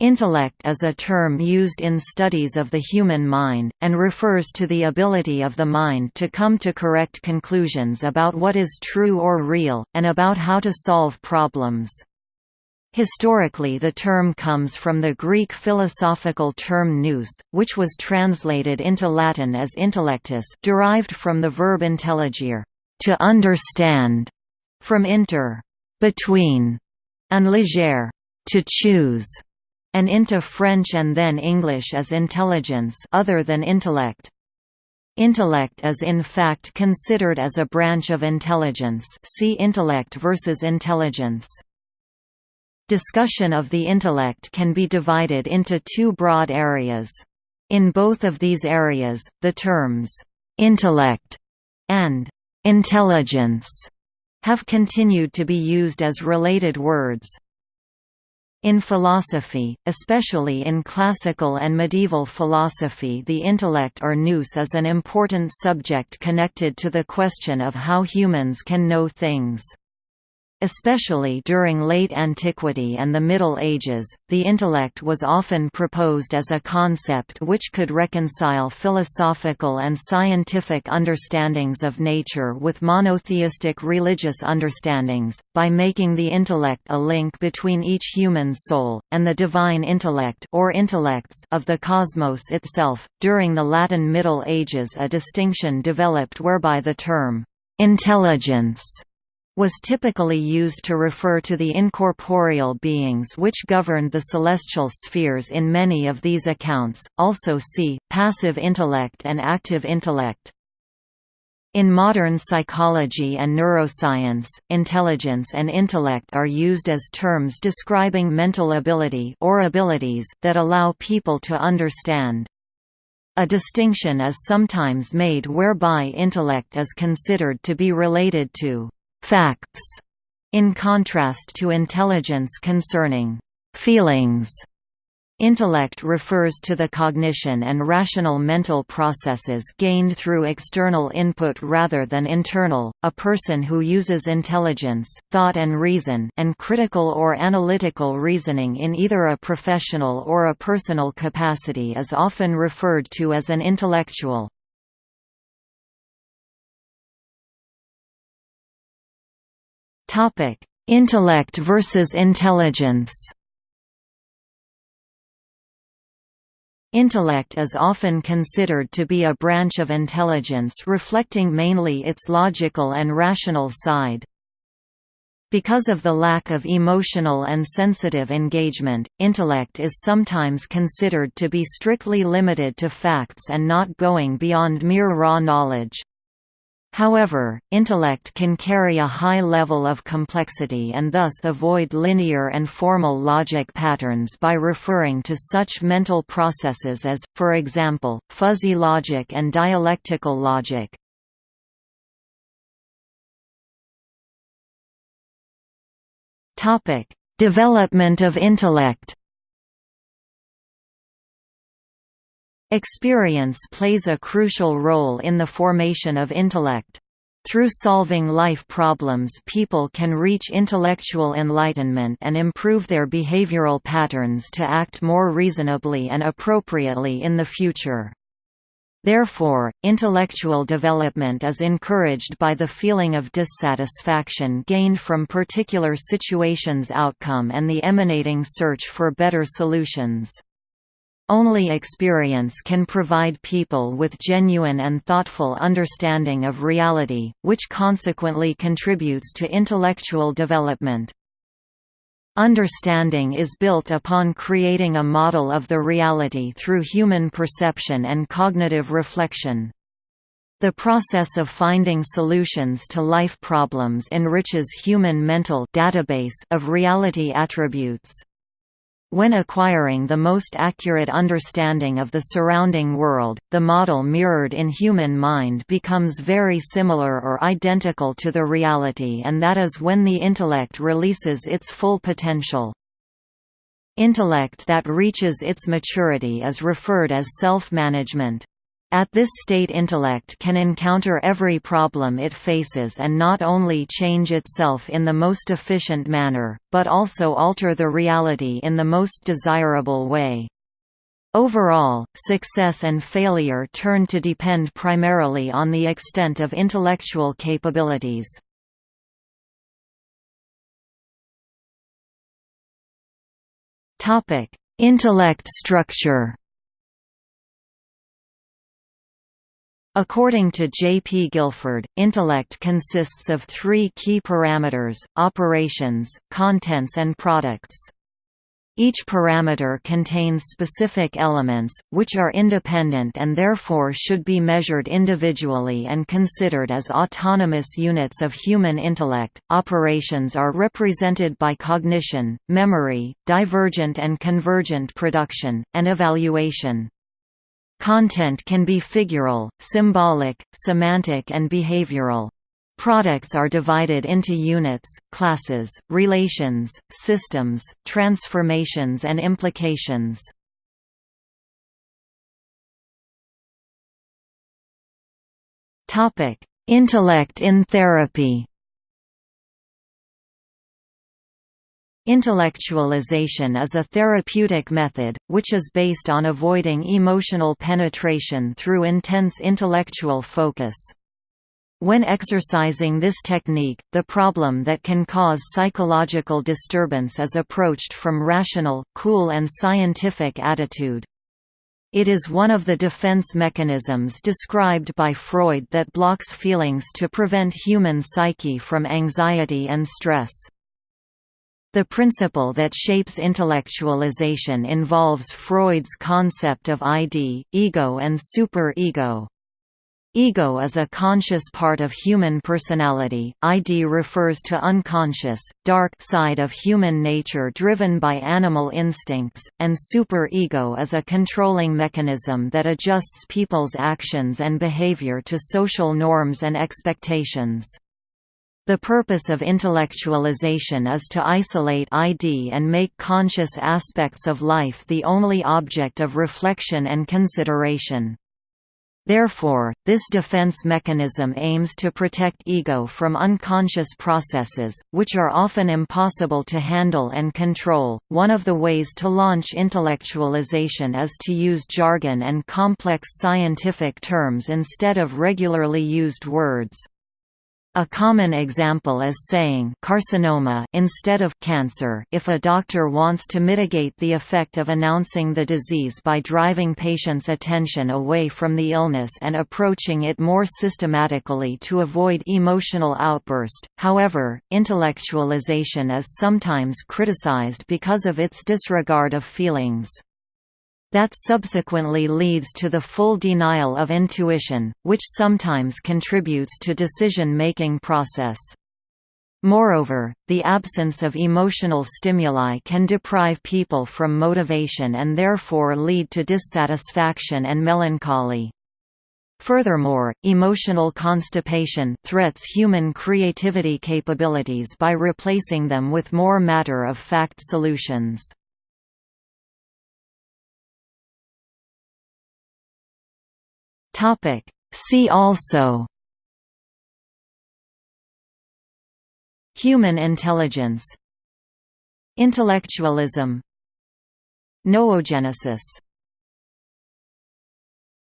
Intellect is a term used in studies of the human mind, and refers to the ability of the mind to come to correct conclusions about what is true or real, and about how to solve problems. Historically the term comes from the Greek philosophical term nous, which was translated into Latin as intellectus derived from the verb intelligere to understand", from inter between", and legere to choose and into French and then English as intelligence other than intellect. Intellect is in fact considered as a branch of intelligence see intellect versus intelligence. Discussion of the intellect can be divided into two broad areas. In both of these areas, the terms, "'intellect' and "'intelligence' have continued to be used as related words. In philosophy, especially in classical and medieval philosophy the intellect or nous is an important subject connected to the question of how humans can know things. Especially during late antiquity and the Middle Ages, the intellect was often proposed as a concept which could reconcile philosophical and scientific understandings of nature with monotheistic religious understandings, by making the intellect a link between each human soul, and the divine intellect or intellects of the cosmos itself. During the Latin Middle Ages a distinction developed whereby the term, intelligence was typically used to refer to the incorporeal beings which governed the celestial spheres in many of these accounts, also see, passive intellect and active intellect. In modern psychology and neuroscience, intelligence and intellect are used as terms describing mental ability or abilities that allow people to understand. A distinction is sometimes made whereby intellect is considered to be related to facts, in contrast to intelligence concerning feelings. Intellect refers to the cognition and rational mental processes gained through external input rather than internal. A person who uses intelligence, thought and reason, and critical or analytical reasoning in either a professional or a personal capacity is often referred to as an intellectual. Topic: Intellect versus intelligence. Intellect is often considered to be a branch of intelligence reflecting mainly its logical and rational side. Because of the lack of emotional and sensitive engagement, intellect is sometimes considered to be strictly limited to facts and not going beyond mere raw knowledge. However, intellect can carry a high level of complexity and thus avoid linear and formal logic patterns by referring to such mental processes as, for example, fuzzy logic and dialectical logic. Development of intellect Experience plays a crucial role in the formation of intellect. Through solving life problems people can reach intellectual enlightenment and improve their behavioral patterns to act more reasonably and appropriately in the future. Therefore, intellectual development is encouraged by the feeling of dissatisfaction gained from particular situations' outcome and the emanating search for better solutions. Only experience can provide people with genuine and thoughtful understanding of reality, which consequently contributes to intellectual development. Understanding is built upon creating a model of the reality through human perception and cognitive reflection. The process of finding solutions to life problems enriches human mental database of reality attributes. When acquiring the most accurate understanding of the surrounding world, the model mirrored in human mind becomes very similar or identical to the reality and that is when the intellect releases its full potential. Intellect that reaches its maturity is referred as self-management. At this state intellect can encounter every problem it faces and not only change itself in the most efficient manner, but also alter the reality in the most desirable way. Overall, success and failure turn to depend primarily on the extent of intellectual capabilities. Intellect structure According to J. P. Guilford, intellect consists of three key parameters, operations, contents and products. Each parameter contains specific elements, which are independent and therefore should be measured individually and considered as autonomous units of human intellect. Operations are represented by cognition, memory, divergent and convergent production, and evaluation. Content can be figural, symbolic, semantic and behavioral. Products are divided into units, classes, relations, systems, transformations and implications. Intellect in therapy Intellectualization is a therapeutic method, which is based on avoiding emotional penetration through intense intellectual focus. When exercising this technique, the problem that can cause psychological disturbance is approached from rational, cool and scientific attitude. It is one of the defense mechanisms described by Freud that blocks feelings to prevent human psyche from anxiety and stress. The principle that shapes intellectualization involves Freud's concept of ID, ego and superego. Ego Ego is a conscious part of human personality, ID refers to unconscious, dark side of human nature driven by animal instincts, and superego is a controlling mechanism that adjusts people's actions and behavior to social norms and expectations. The purpose of intellectualization is to isolate ID and make conscious aspects of life the only object of reflection and consideration. Therefore, this defense mechanism aims to protect ego from unconscious processes, which are often impossible to handle and control. One of the ways to launch intellectualization is to use jargon and complex scientific terms instead of regularly used words. A common example is saying carcinoma instead of cancer if a doctor wants to mitigate the effect of announcing the disease by driving patients' attention away from the illness and approaching it more systematically to avoid emotional outburst. However, intellectualization is sometimes criticized because of its disregard of feelings. That subsequently leads to the full denial of intuition, which sometimes contributes to decision-making process. Moreover, the absence of emotional stimuli can deprive people from motivation and therefore lead to dissatisfaction and melancholy. Furthermore, emotional constipation threats human creativity capabilities by replacing them with more matter-of-fact solutions. Topic. See also Human intelligence Intellectualism Noogenesis